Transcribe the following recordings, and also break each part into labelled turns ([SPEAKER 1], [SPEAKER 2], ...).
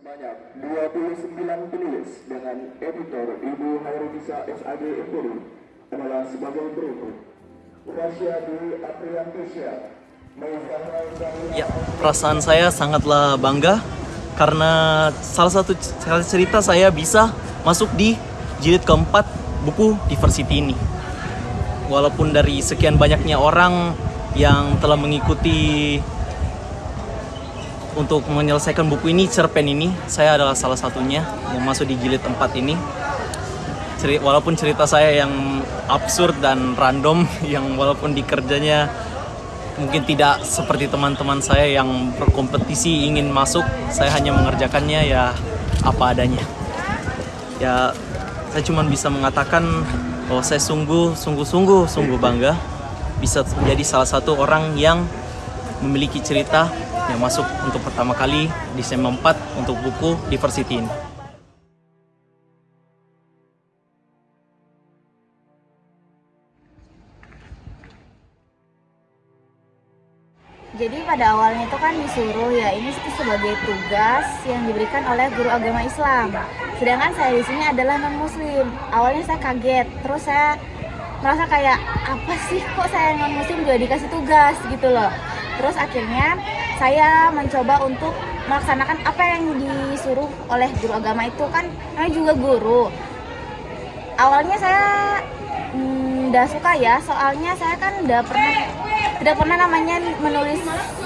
[SPEAKER 1] Sebanyak 29 penulis dengan editor Ibu Hairunisa SAG Empori adalah sebagai berikut. Rasya Dwi Apriantisya,
[SPEAKER 2] Ya, perasaan saya sangatlah bangga karena salah satu cerita saya bisa masuk di jilid keempat buku Diversity ini. Walaupun dari sekian banyaknya orang yang telah mengikuti untuk menyelesaikan buku ini, cerpen ini, saya adalah salah satunya yang masuk di jilid 4 ini. Ceri- Walaupun cerita saya yang absurd dan random, yang walaupun di kerjanya mungkin tidak seperti teman-teman saya yang berkompetisi ingin masuk, saya hanya mengerjakannya ya apa adanya. Ya, saya cuma bisa mengatakan bahwa saya sungguh, sungguh, sungguh, sungguh bangga bisa menjadi salah satu orang yang memiliki cerita yang masuk untuk pertama kali di SEM 4 untuk buku Diversity ini.
[SPEAKER 3] Jadi pada awalnya itu kan disuruh ya ini sebagai tugas yang diberikan oleh guru agama Islam. Sedangkan saya di sini adalah non Muslim. Awalnya saya kaget, terus saya merasa kayak apa sih kok saya non Muslim juga dikasih tugas gitu loh. Terus akhirnya saya mencoba untuk melaksanakan apa yang disuruh oleh guru agama itu kan namanya juga guru. Awalnya saya nggak suka ya, soalnya saya kan udah pernah tidak pernah namanya menulis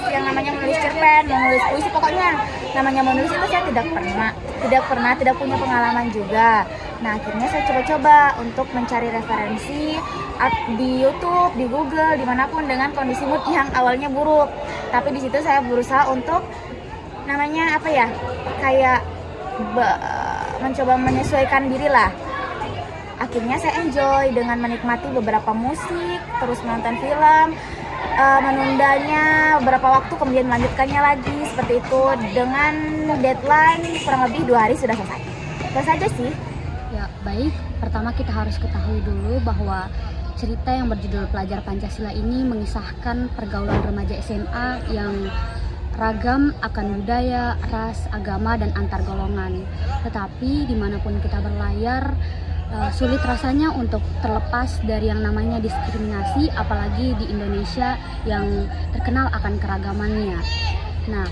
[SPEAKER 3] yang namanya menulis cerpen, menulis puisi pokoknya namanya menulis itu saya tidak pernah, tidak pernah, tidak punya pengalaman juga. Nah akhirnya saya coba-coba untuk mencari referensi di YouTube, di Google, di mana pun dengan kondisi mood yang awalnya buruk. Tapi di situ saya berusaha untuk namanya apa ya, kayak be- mencoba menyesuaikan diri lah akhirnya saya enjoy dengan menikmati beberapa musik, terus menonton film, eh, menundanya beberapa waktu kemudian melanjutkannya lagi seperti itu dengan deadline kurang lebih dua hari sudah selesai. Itu saja sih.
[SPEAKER 4] Ya, baik. Pertama kita harus ketahui dulu bahwa cerita yang berjudul Pelajar Pancasila ini mengisahkan pergaulan remaja SMA yang ragam akan budaya, ras, agama, dan antar golongan. Tetapi di mana pun kita berlayar, eh, sulit rasanya untuk terlepas dari yang namanya diskriminasi, apalagi di Indonesia yang terkenal akan keragamannya. Nah,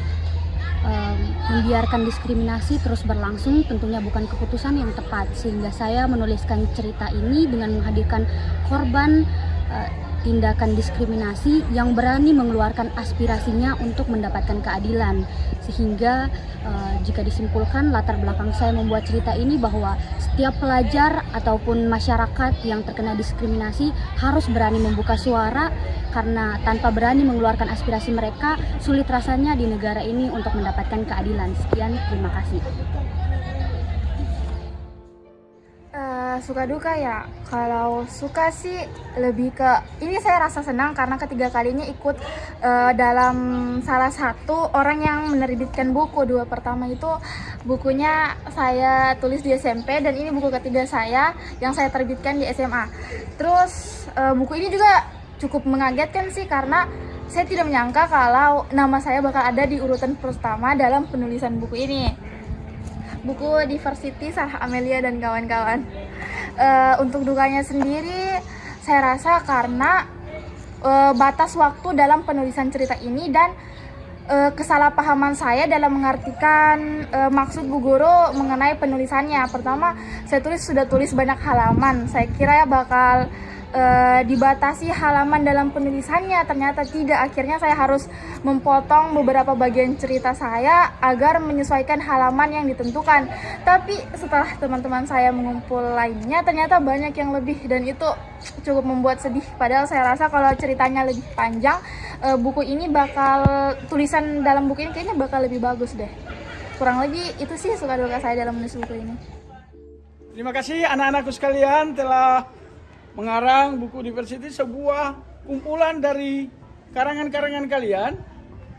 [SPEAKER 4] em, membiarkan diskriminasi terus berlangsung tentunya bukan keputusan yang tepat. Sehingga saya menuliskan cerita ini dengan menghadirkan korban eh, tindakan diskriminasi yang berani mengeluarkan aspirasinya untuk mendapatkan keadilan sehingga eh, jika disimpulkan latar belakang saya membuat cerita ini bahwa setiap pelajar ataupun masyarakat yang terkena diskriminasi harus berani membuka suara karena tanpa berani mengeluarkan aspirasi mereka sulit rasanya di negara ini untuk mendapatkan keadilan. Sekian, terima kasih.
[SPEAKER 3] Suka duka ya? Kalau suka sih lebih ke ini saya rasa senang karena ketiga kalinya ikut eh, dalam salah satu orang yang menerbitkan buku. Dua pertama itu bukunya saya tulis di SMP dan ini buku ketiga saya yang saya terbitkan di SMA terus eh, buku ini juga cukup mengagetkan sih karena saya tidak menyangka kalau nama saya bakal ada di urutan pertama dalam penulisan buku ini. Buku Diversity Sarah Amelia dan kawan-kawan. Eh, untuk dukanya sendiri, saya rasa karena eh, batas waktu dalam penulisan cerita ini dan eh, kesalahpahaman saya dalam mengartikan eh, maksud Bu Guru mengenai penulisannya. Pertama, saya tulis sudah tulis banyak halaman. Saya kira bakal eh, dibatasi halaman dalam penulisannya. Ternyata tidak. Akhirnya saya harus memotong beberapa bagian cerita saya agar menyesuaikan halaman yang ditentukan. Tapi setelah teman-teman saya mengumpul lainnya ternyata banyak yang lebih. Dan itu cukup membuat sedih. Padahal saya rasa kalau ceritanya lebih panjang eh, buku ini bakal tulisan dalam buku ini kayaknya bakal lebih bagus deh. Kurang lebih itu sih suka duka saya dalam menulis buku ini.
[SPEAKER 5] Terima kasih anak-anakku sekalian telah mengarang buku Diversity sebuah kumpulan dari karangan-karangan kalian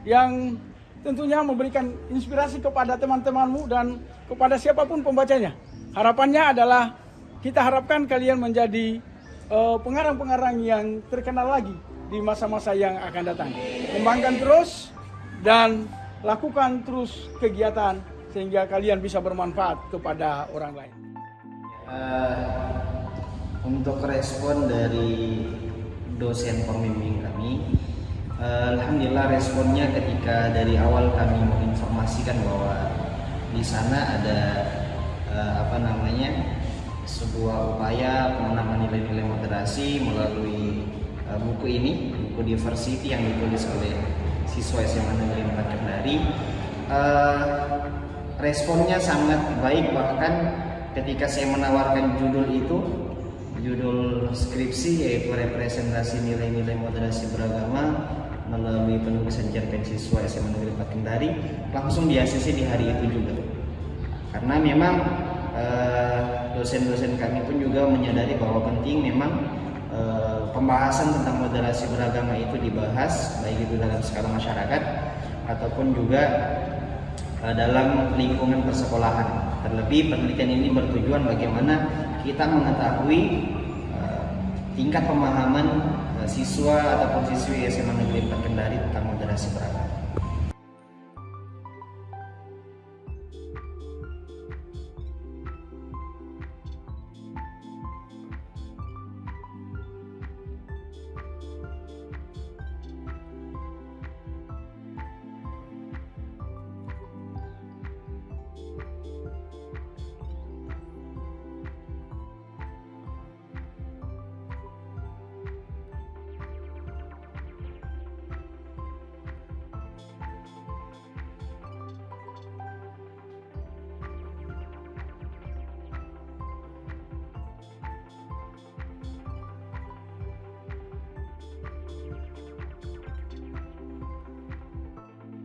[SPEAKER 5] yang tentunya memberikan inspirasi kepada teman-temanmu dan kepada siapa pun pembacanya. Harapannya adalah kita harapkan kalian menjadi eh, pengarang-pengarang yang terkenal lagi di masa-masa yang akan datang. Kembangkan terus dan lakukan terus kegiatan sehingga kalian bisa bermanfaat kepada orang lain.
[SPEAKER 6] Eh, untuk respon dari dosen pembimbing kami, eh, alhamdulillah responnya ketika dari awal kami menginformasikan bahwa di sana ada eh, apa namanya sebuah upaya penanaman nilai-nilai moderasi melalui eh, buku ini, buku diversity yang ditulis oleh siswa SMA Negeri 4 Kendari. Responnya sangat baik bahkan ketika saya menawarkan judul itu judul skripsi yaitu representasi nilai-nilai moderasi beragama melalui penulisan cerpen siswa SMA Negeri 4 Kendari langsung ACC di hari itu juga karena memang eh, dosen-dosen kami pun juga menyadari bahwa penting memang eh, pembahasan tentang moderasi beragama itu dibahas baik itu dalam skala masyarakat ataupun juga eh, dalam lingkungan persekolahan. Terlebih penelitian ini bertujuan bagaimana kita mengetahui eh, tingkat pemahaman eh, siswa ataupun siswi SMA Negeri 4 Kendari tentang moderasi beragama.